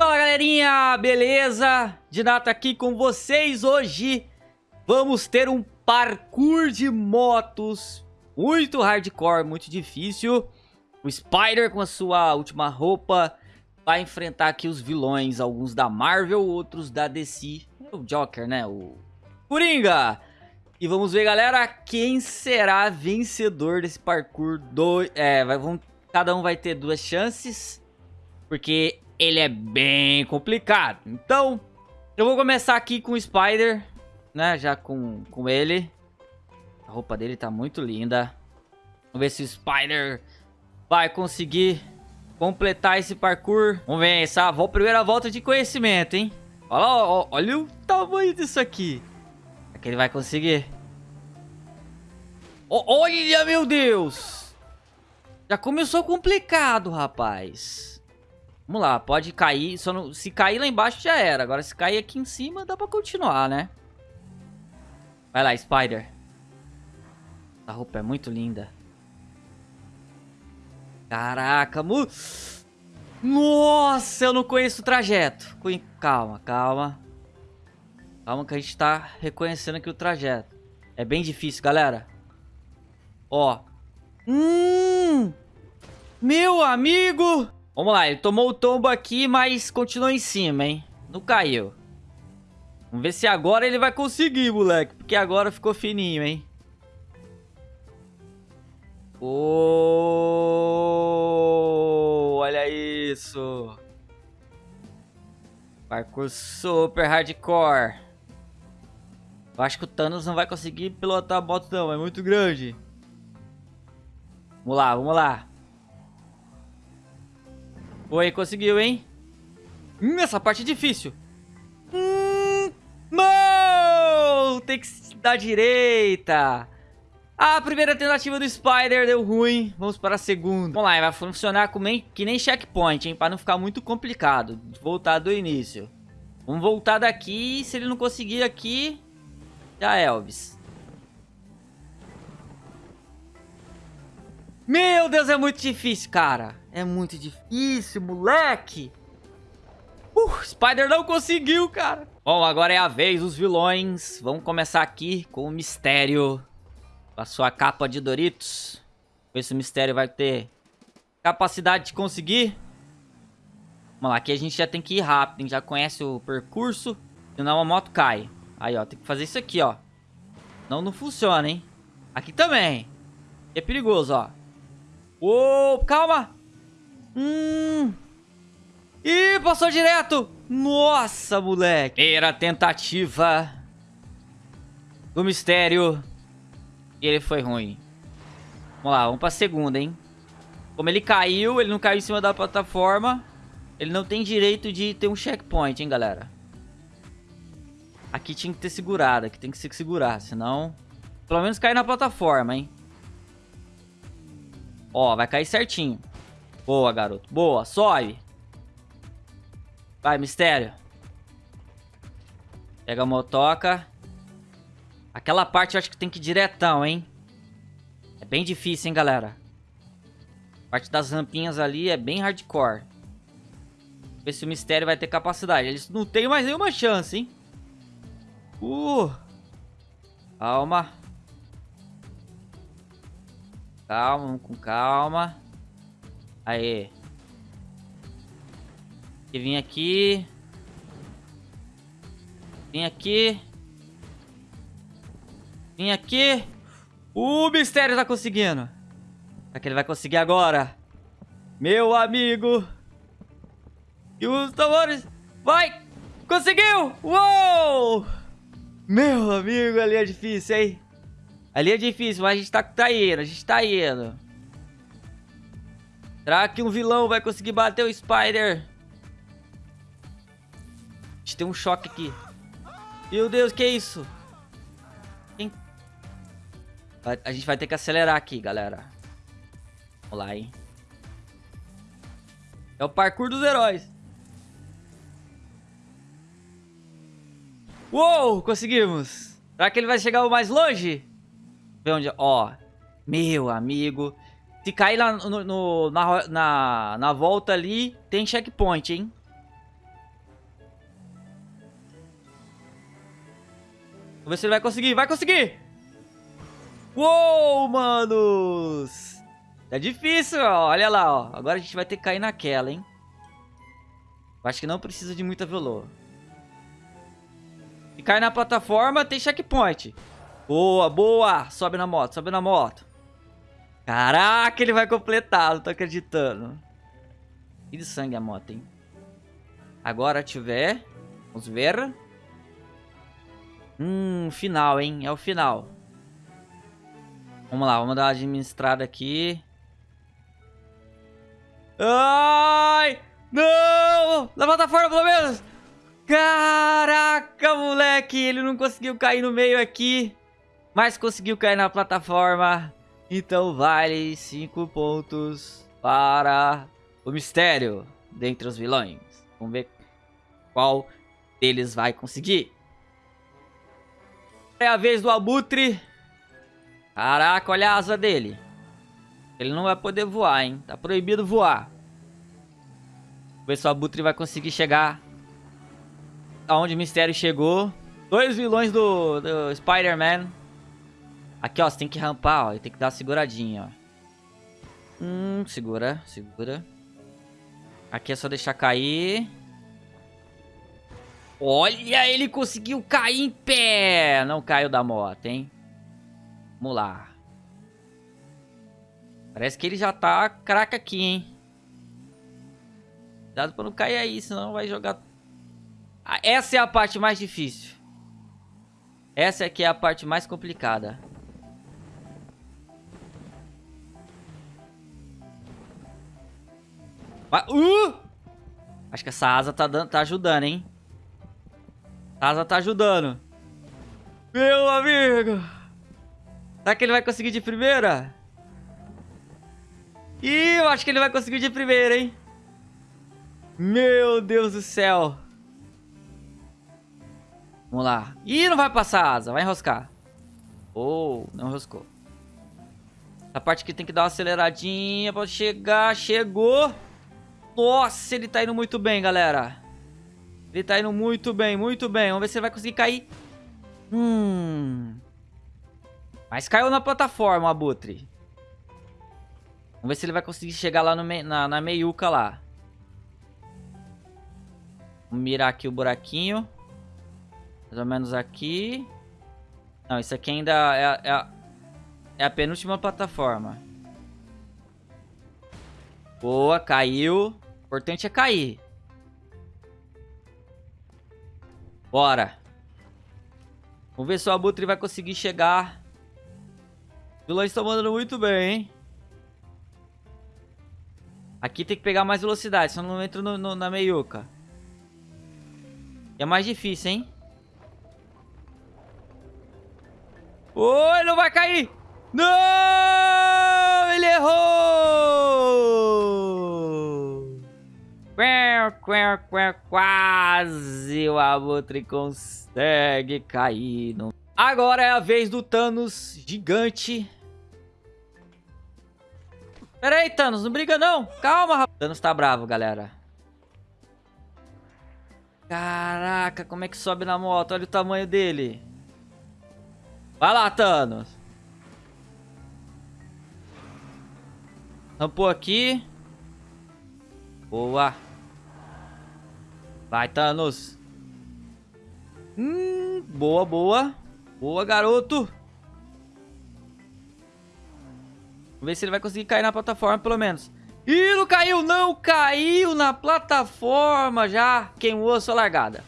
Fala galerinha, beleza? Dinato aqui com vocês hoje. Vamos ter um parkour de motos muito hardcore, muito difícil. O Spider com a sua última roupa vai enfrentar aqui os vilões, alguns da Marvel, outros da DC. O Joker, né? O Coringa. E vamos ver, galera, quem será vencedor desse parkour. Do... É, vai, cada um vai ter duas chances, porque ele é bem complicado. Então, eu vou começar aqui com o Spider, né? Já com, com ele. A roupa dele tá muito linda. Vamos ver se o Spider vai conseguir completar esse parkour. Vamos ver essa primeira volta de conhecimento, hein? Olha, olha, olha o tamanho disso aqui. Será que ele vai conseguir? Olha, meu Deus! Já começou complicado, rapaz. Vamos lá, pode cair. Só não, se cair lá embaixo já era. Agora se cair aqui em cima dá pra continuar, né? Vai lá, Spider. A roupa é muito linda. Caraca, mu... Nossa, eu não conheço o trajeto. Calma, calma. Calma que a gente tá reconhecendo aqui o trajeto. É bem difícil, galera. Ó. Hum! Meu amigo! Vamos lá, ele tomou o tombo aqui, mas continuou em cima, hein? Não caiu. Vamos ver se agora ele vai conseguir, moleque. Porque agora ficou fininho, hein? Oh, olha isso. Parkour super hardcore. Eu acho que o Thanos não vai conseguir pilotar a moto não, é muito grande. Vamos lá, vamos lá. Oi, conseguiu, hein? Hum, essa parte é difícil. Hum, não! Tem que dar direita. A primeira tentativa do Spider deu ruim. Vamos para a segunda. Vamos lá, vai funcionar como que nem checkpoint, hein? Para não ficar muito complicado. Voltar do início. Vamos voltar daqui. Se ele não conseguir aqui, já é, Elvis. Meu Deus, é muito difícil, cara. É muito difícil, moleque. Uh, Spider não conseguiu, cara. Bom, agora é a vez dos vilões. Vamos começar aqui com o Mistério. Com a sua capa de Doritos. Ver se o Mistério vai ter capacidade de conseguir. Vamos lá, aqui a gente já tem que ir rápido, hein? Já conhece o percurso. Senão a moto cai. Aí, ó, tem que fazer isso aqui, ó. Não, não funciona, hein? Aqui também. É perigoso, ó. Uou, calma. Hum. Ih, passou direto. Nossa, moleque. Primeira tentativa do mistério. E ele foi ruim. Vamos lá, vamos pra segunda, hein. Como ele caiu, ele não caiu em cima da plataforma. Ele não tem direito de ter um checkpoint, hein, galera. Aqui tinha que ter segurado, aqui tem que se segurar, senão... Pelo menos cair na plataforma, hein. Ó, vai cair certinho. Boa, garoto. Boa, sobe. Vai, mistério. Pega a motoca. Aquela parte eu acho que tem que ir diretão, hein? É bem difícil, hein, galera? A parte das rampinhas ali é bem hardcore. Ver se o mistério vai ter capacidade. Eles não têm mais nenhuma chance, hein? Uh! Calma. Calma, com calma. Aê. E vim aqui. Vim aqui. Vim aqui. O mistério tá conseguindo. Será que ele vai conseguir agora? Meu amigo. E os tambores. Vai! Conseguiu! Uou! Meu amigo, ali é difícil, hein? Ali é difícil, mas a gente tá, tá indo, a gente tá indo. Será que um vilão vai conseguir bater o Spider? A gente tem um choque aqui. Meu Deus, que isso? Quem... A gente vai ter que acelerar aqui, galera. Vamos lá, hein? É o parkour dos heróis. Uou, conseguimos. Será que ele vai chegar mais longe? Vê onde... É, ó. Meu amigo. Se cair lá no, no, na, na, na volta ali, tem checkpoint, hein? Vamos ver se ele vai conseguir. Vai conseguir! Uou, manos! É difícil, ó. Olha lá, ó. Agora a gente vai ter que cair naquela, hein? Acho que não precisa de muita velô. E cai na plataforma, tem checkpoint. Boa, boa. Sobe na moto, sobe na moto. Caraca, ele vai completar, não tô acreditando. E de sangue a moto, hein? Agora tiver. Vamos ver. Hum, final, hein? É o final. Vamos lá, vamos dar uma administrada aqui. Ai! Não! Na plataforma, pelo menos! Caraca, moleque! Ele não conseguiu cair no meio aqui. Mas conseguiu cair na plataforma. Então vale 5 pontos para o mistério dentre os vilões. Vamos ver qual deles vai conseguir. É a vez do Abutre. Caraca, olha a asa dele. Ele não vai poder voar, hein? Tá proibido voar. Vamos ver se o Abutre vai conseguir chegar aonde o Mistério chegou. Dois vilões do, do Spider-Man. Aqui, ó, você tem que rampar, ó. E tem que dar uma seguradinha, ó. Hum, segura, segura. Aqui é só deixar cair. Olha, ele conseguiu cair em pé. Não caiu da moto, hein? Vamos lá. Parece que ele já tá craque aqui, hein? Cuidado pra não cair aí, senão vai jogar... Ah, essa é a parte mais difícil. Essa aqui é a parte mais complicada. Uh! Acho que essa asa tá, dando, tá ajudando, hein? A asa tá ajudando. Meu amigo! Será que ele vai conseguir de primeira? Ih, eu acho que ele vai conseguir de primeira, hein? Meu Deus do céu. Vamos lá. Ih, não vai passar a asa. Vai enroscar. Oh, não enroscou. A parte que tem que dar uma aceleradinha pra chegar. Chegou. Nossa, ele tá indo muito bem, galera. Ele tá indo muito bem, muito bem. Vamos ver se ele vai conseguir cair. Hum. Mas caiu na plataforma, Abutre. Vamos ver se ele vai conseguir chegar lá me na, na meiuca lá. Vamos mirar aqui o buraquinho. Mais ou menos aqui. Não, isso aqui ainda é, é, é a penúltima plataforma. Boa, caiu. O importante é cair. Bora. Vamos ver se o Abutre vai conseguir chegar. Os vilões estão mandando muito bem, hein? Aqui tem que pegar mais velocidade, senão não entra no, no, na meiuca. É mais difícil, hein? Oi, não vai cair! Não! Ele errou! Quase o Abutre consegue cair. No... Agora é a vez do Thanos gigante. Pera aí, Thanos, não briga não. Calma, rapaz. Thanos tá bravo, galera. Caraca, como é que sobe na moto? Olha o tamanho dele. Vai lá, Thanos. Rampou aqui. Boa. Vai, Thanos. Hum, boa, boa. Boa, garoto. Vamos ver se ele vai conseguir cair na plataforma, pelo menos. Ih, não caiu, não caiu na plataforma já. Queimou a sua largada.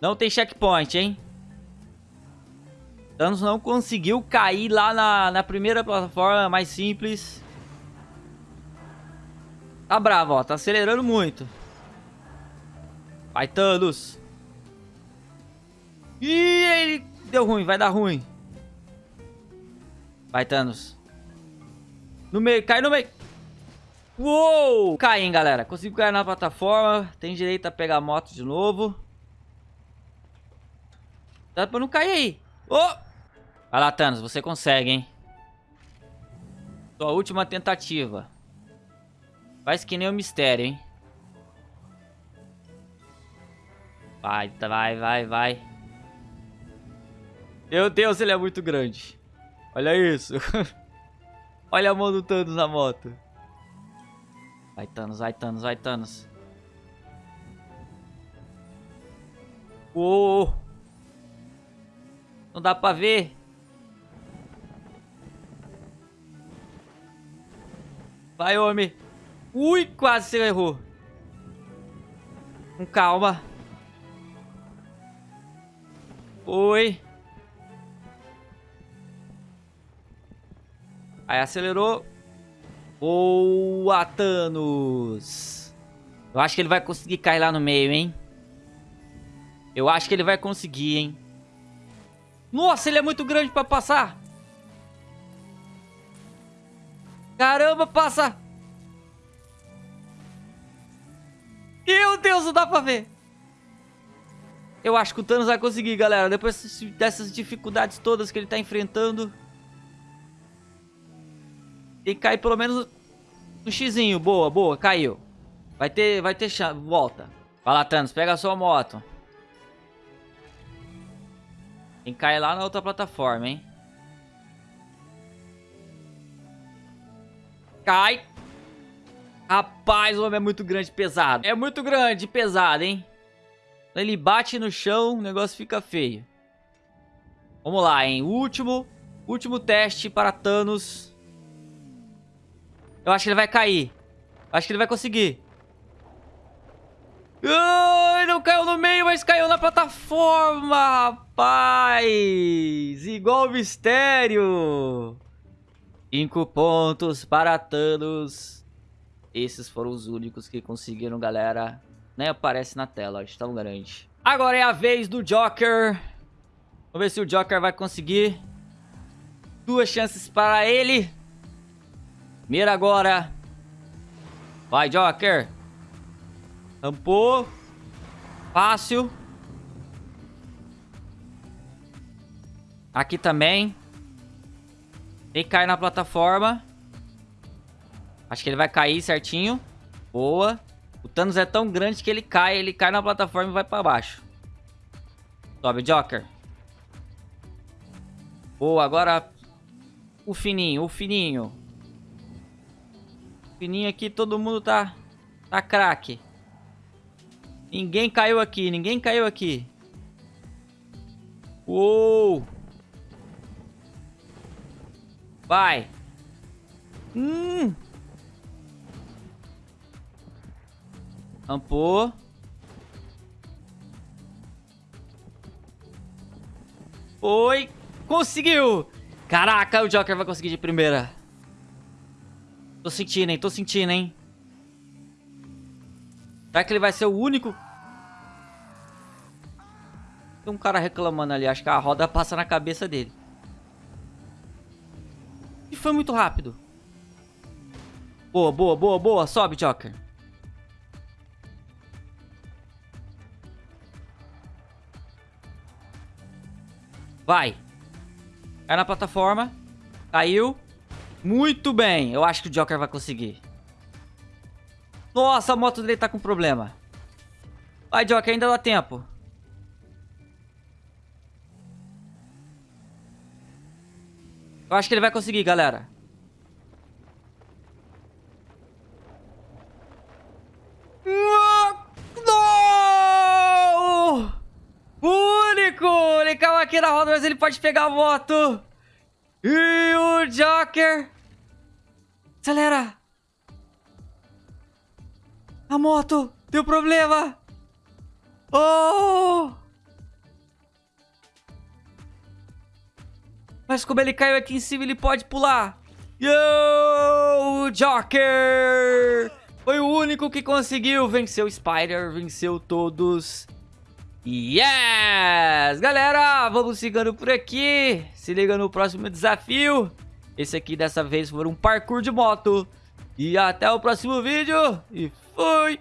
Não tem checkpoint, hein? Thanos não conseguiu cair lá na, na primeira plataforma mais simples. Tá bravo, ó. Tá acelerando muito. Vai, Thanos. Ih, ele deu ruim. Vai dar ruim. Vai, Thanos. No meio. Cai no meio. Uou! Cai, hein, galera. Consigo cair na plataforma. Tem direito a pegar a moto de novo. Dá pra não cair aí. Oh! Vai lá, Thanos. Você consegue, hein? Sua última tentativa. Faz que nem o mistério, hein? Vai, vai, vai, vai. Meu Deus, ele é muito grande. Olha isso. Olha a mão do Thanos na moto. Vai, Thanos, vai, Thanos, vai, Thanos. Uou! Não dá pra ver. Vai, homem. Ui, quase você errou. Com calma. Oi. Aí acelerou. Boa, Thanos. Eu acho que ele vai conseguir cair lá no meio, hein? Eu acho que ele vai conseguir, hein? Nossa, ele é muito grande pra passar. Caramba, passa. Meu Deus, não dá pra ver. Eu acho que o Thanos vai conseguir, galera. Depois dessas dificuldades todas que ele tá enfrentando. Tem que cair pelo menos no xizinho. Boa, boa, caiu. Vai ter, vai ter chance. Volta. Vai lá, Thanos, pega a sua moto. Tem que cair lá na outra plataforma, hein? Cai. Rapaz, o homem é muito grande e pesado. É muito grande e pesado, hein? Ele bate no chão, o negócio fica feio. Vamos lá, hein? Último, último teste para Thanos. Eu acho que ele vai cair. Acho que ele vai conseguir. Ai, não caiu no meio, mas caiu na plataforma, rapaz. Igual mistério. Cinco pontos para Thanos. Esses foram os únicos que conseguiram, galera. Nem aparece na tela, tão grande. Agora é a vez do Joker. Vamos ver se o Joker vai conseguir. Duas chances para ele. Mira agora. Vai, Joker. Rampou. Fácil. Aqui também. Tem que cair na plataforma. Acho que ele vai cair certinho. Boa. O Thanos é tão grande que ele cai. Ele cai na plataforma e vai pra baixo. Sobe, Joker. Boa, agora... O fininho, o fininho. O fininho aqui, todo mundo tá... Tá craque. Ninguém caiu aqui, ninguém caiu aqui. Uou! Vai. Hum. Ampou. Foi. Conseguiu. Caraca, o Joker vai conseguir de primeira. Tô sentindo, hein? Tô sentindo, hein? Será que ele vai ser o único? Tem um cara reclamando ali. Acho que a roda passa na cabeça dele. E foi muito rápido. Boa, boa, boa, boa. Sobe, Joker. Vai. Cai na plataforma. Caiu. Muito bem. Eu acho que o Joker vai conseguir. Nossa, a moto dele tá com problema. Vai, Joker, ainda dá tempo. Eu acho que ele vai conseguir, galera. Não! Único! Ele caiu mas ele pode pegar a moto. E o Joker... Acelera! A moto deu problema! Oh! Mas como ele caiu aqui em cima, ele pode pular. Yo! Joker! Foi o único que conseguiu. Venceu o Spider, venceu todos. Yes! Galera, vamos ficando por aqui. Se liga no próximo desafio. Esse aqui, dessa vez, foi um parkour de moto. E até o próximo vídeo. E fui!